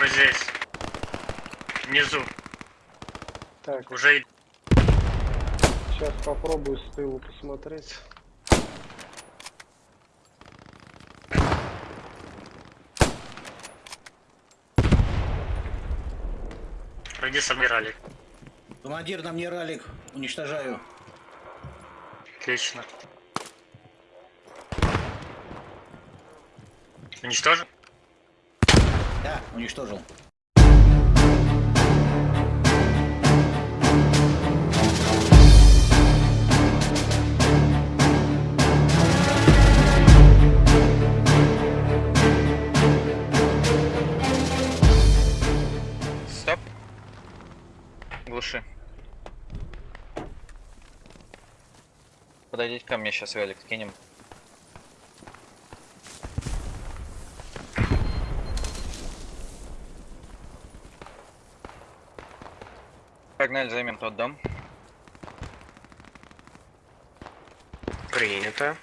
Мы здесь. Внизу. Так, Уже сейчас попробую с тылу посмотреть. Пройди собирали. Командир, на мне ралик. Уничтожаю. Отлично. Уничтожен? Да, уничтожил. Стоп. Глуши. Подойдите ко мне, сейчас велик кинем. Погнали, займем тот дом. Принято.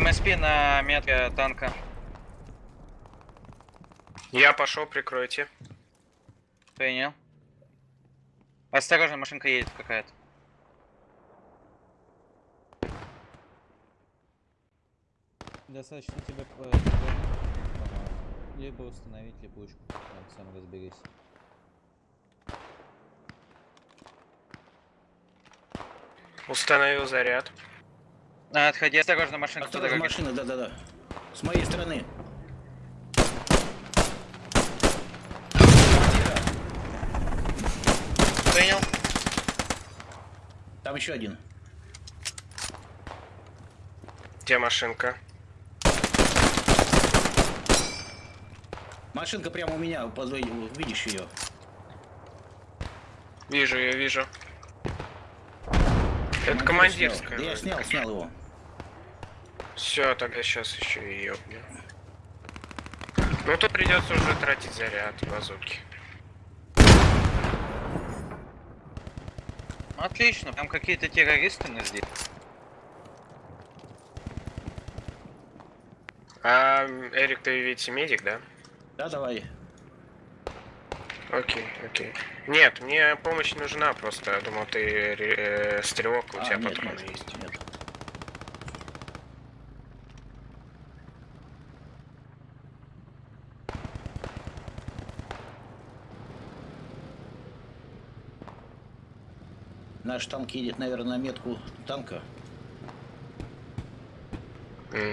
МСП на метке танка. Я пошел, прикройте. Принял. Осторожно, машинка едет какая-то. Достаточно тебе по- либо установить липучку, сам разберись. Установил заряд. А, отходи, осторожно, машинка по Осторожно, машина, да-да-да. С моей стороны. Принял. Там еще один. Где машинка? Машинка прямо у меня, подвой- видишь ее? Вижу ее, вижу. Это Командир командирская. снял. Да я снял, снял его. Все, тогда сейчас еще и ёбнем. Ну тут придется уже тратить заряд базуки. Отлично, там какие-то террористы нас здесь. А, Эрик, ты ведь медик, да? Да, давай. Окей, окей. Нет, мне помощь нужна просто. Я думал, ты э, стрелок, у А, тебя нет, патроны нет, есть. нет. Наш танк едет, наверное, на метку танка.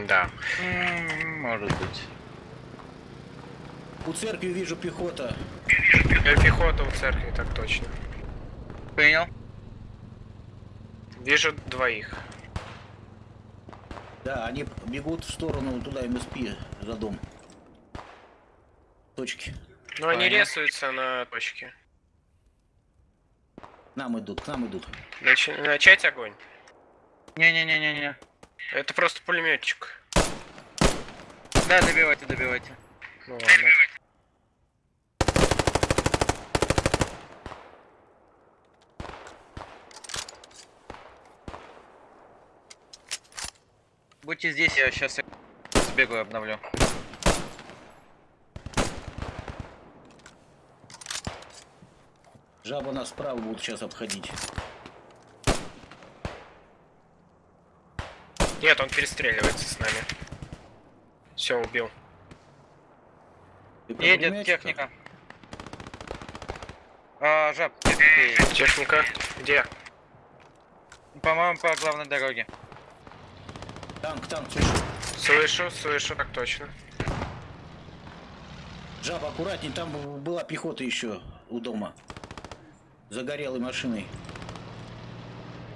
Да. М, Может быть. У церкви вижу пехота. Э, Пехота у церкви, так точно. Принял. Вижу двоих. Да, они бегут в сторону туда МСП за дом. Точки. Но они Понятно. рисуются на точке. Нам идут, к нам идут. Нач- Начать огонь. Не-не-не-не-не. Это просто пулеметчик. Да, добивайте, добивайте. Ну ладно. Будьте здесь, я сейчас сбегу и обновлю. Жаба нас справа будут сейчас обходить. Нет, он перестреливается с нами. Все, убил. Едет техника. А, жаб, техника. Где? По-моему, по главной дороге. Танк, танк, слышу. Слышу, слышу, так точно. Жаба, аккуратней, там была пехота еще у дома. Загорелой машиной.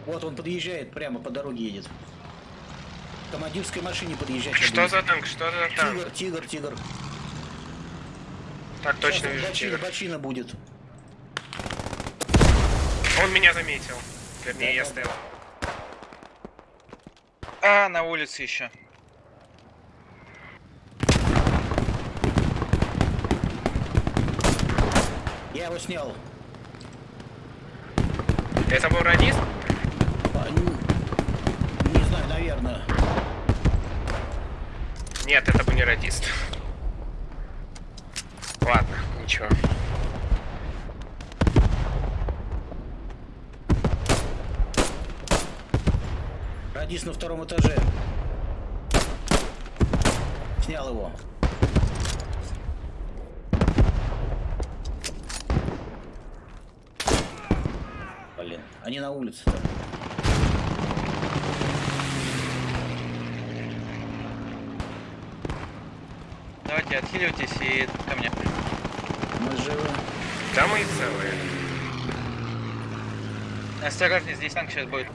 Вот он подъезжает, прямо по дороге едет. К командирской машине подъезжать. Что за танк? Что за танк? Тигр, тигр, тигр. Так точно Сейчас вижу бочина, тигр. бочина будет. Он меня заметил. Вернее, я Да-да-да. стоял. А, на улице еще. Я его снял. Это был радист? А, не, не знаю, наверное. Нет, это был не радист. Ладно, ничего. Радист на втором этаже. Снял его. Они на улице. -то. Давайте отхиливайтесь и ко мне. Мы живы. Да мы и целые. Осторожнее, здесь танк сейчас будет.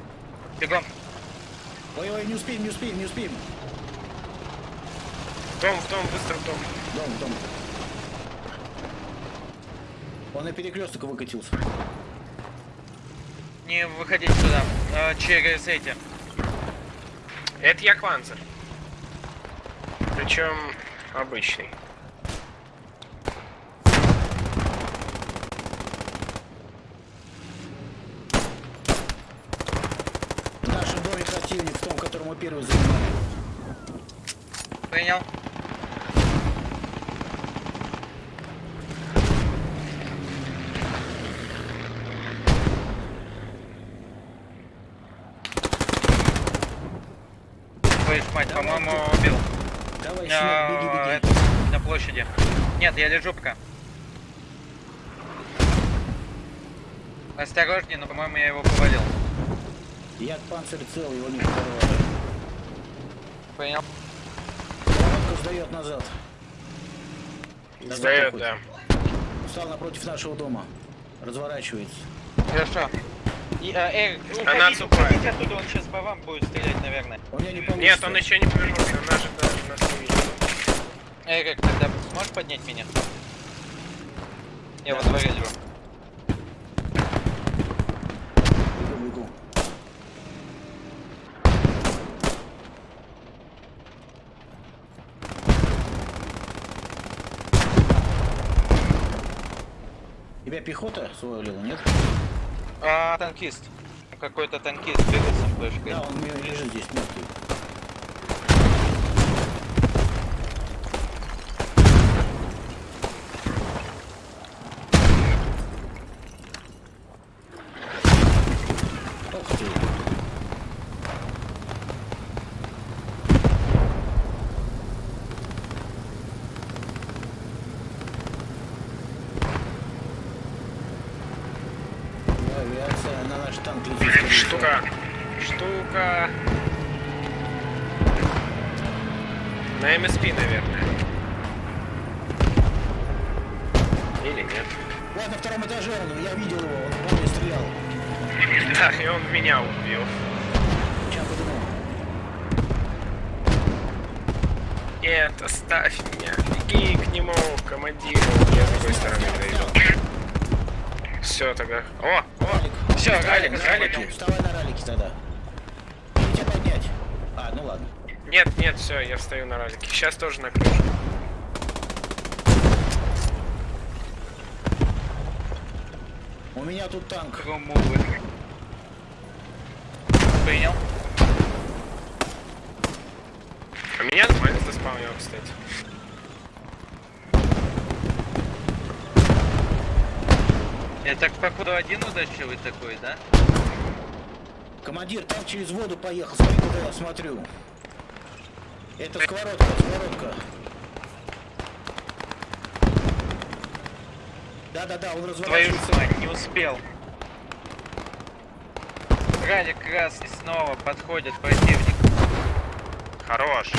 Бегом. Ой, ой, не успеем, не успеем, не успеем. В дом, в дом, быстро в дом. Дом, дом. Он на перекресток выкатился. Не выходите сюда. А, через эти. Это я Кванцер. Причем обычный. Нашем доме противник, в том, который мы первый занимали. Принял. Твою мать, по-моему, убил. Давай, Щенок, беги, беги. это, на площади. Нет, я лежу пока. Осторожнее, но, по-моему, я его повалил. Я панцирь цел, его не подорвали. Понял. Лодка сдает назад. Сдает, да. Встал напротив нашего дома. Разворачивается. Хорошо. И, а, Эрик, Она уходите, отступает. уходите оттуда, он сейчас по вам будет стрелять, наверное. Меня не получится. Нет, он еще не повернулся, он даже даже нас не. Эрик, тогда сможешь поднять меня? Я во дворе лежу. Бегу, бегу. Тебя пехота свалила, нет? А, танкист. Какой-то танкист бегал с флешкой. Да, он лежит здесь мертвый. Ох ты. Скорее всего. Штука. Штука. На МСП, наверное. Или нет. Вот на втором этаже он, я видел его, он по мне стрелял. Да, и он меня убил. Сейчас подумал. Нет, оставь меня. Беги к нему, командиру. Я с другой стороны дойду. Все тогда. О, о, все, ралик, ралик. Вставай на ралике тогда. Или тебя поднять? А, ну ладно. Нет, нет, все, я встаю на ралике. Сейчас тоже на крышу. У меня тут танк. Принял. А меня нормально заспавнил, кстати. Я так походу один удачливый такой, да? Командир, танк через воду поехал. Смотри, куда я смотрю. Это сковородка, сковородка. Да-да-да, он Твою разворачивается. ж мать, не успел. Ралик красный снова подходит противник. Хорош.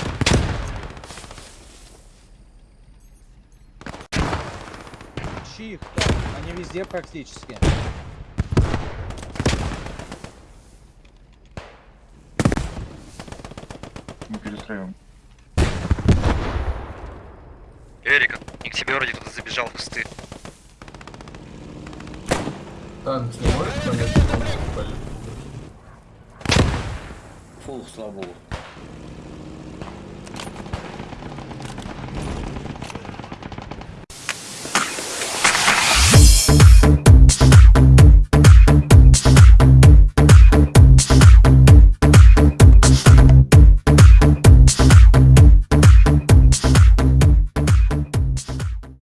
Там, они везде практически. Не перестраиваем. Эрик, к тебе вроде кто-то забежал в кусты. Танк не может понять, что он? Фул, слава богу.